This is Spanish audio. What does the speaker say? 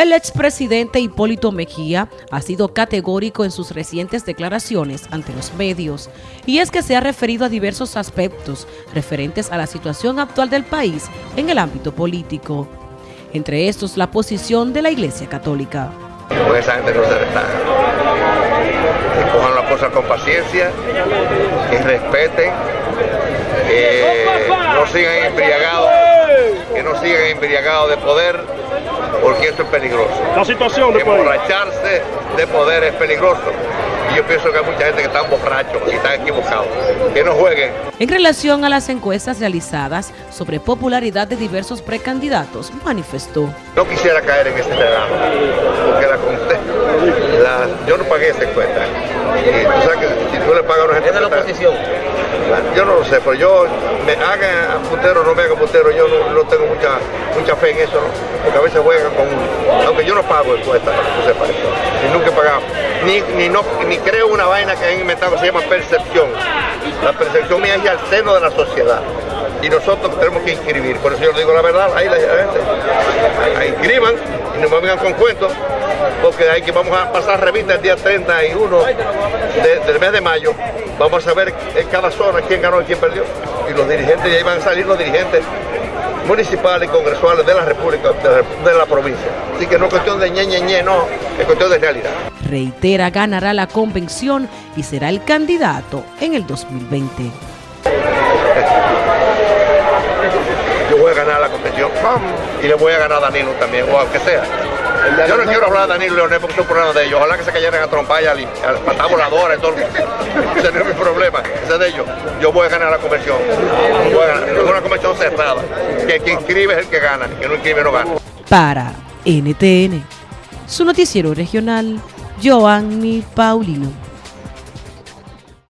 El expresidente Hipólito Mejía ha sido categórico en sus recientes declaraciones ante los medios y es que se ha referido a diversos aspectos referentes a la situación actual del país en el ámbito político, entre estos la posición de la Iglesia Católica. Pues esa gente no se. Que cojan las cosas con paciencia, que respeten, que no sigan embriagados, que no sigan embriagados de poder, porque esto es peligroso. La situación de Emborracharse de poder es peligroso. Y yo pienso que hay mucha gente que está borrachos y están equivocados. Que no jueguen. En relación a las encuestas realizadas sobre popularidad de diversos precandidatos, manifestó. No quisiera caer en ese relajo, porque la, yo no pagué esa encuesta. Y tú sabes que si tú le pagas a una gente... ¿Es de la oposición? Yo no lo sé, pero yo me haga puntero o no me haga puntero, yo no, tengo mucha mucha fe en eso, porque a veces juegan con aunque yo no pago encuestas, para que tú sepas eso, y nunca he pagado, ni, ni, no, ni creo una vaina que han inventado que se llama percepción. La percepción mía es al seno de la sociedad y nosotros tenemos que inscribir, por eso yo digo la verdad, ahí la gente, ahí inscriban y no me vengan con cuentos, porque hay que vamos a pasar revista el día 31 del mes de mayo Vamos a ver en cada zona quién ganó y quién perdió. Y los dirigentes, y ahí van a salir los dirigentes municipales y congresuales de la República, de la, provincia. Así que no es cuestión de ñe, ñe, ñe, no, es cuestión de realidad. Reitera, ganará la convención y será el candidato en el 2020. Yo voy a ganar la convención y le voy a ganar a Danilo también, o aunque sea. Yo no quiero hablar de Danilo Leonel porque es un problema de ellos. Ojalá que se cayeran a trompar y a, la patada voladora y todo. Ese no es mi problema, ese es de ellos. Yo voy a ganar la convención. Voy a ganar. Es una convención cerrada. Que quien inscribe es el que gana, que no inscribe no gana. Para NTN, su noticiero regional, Joanny Paulino.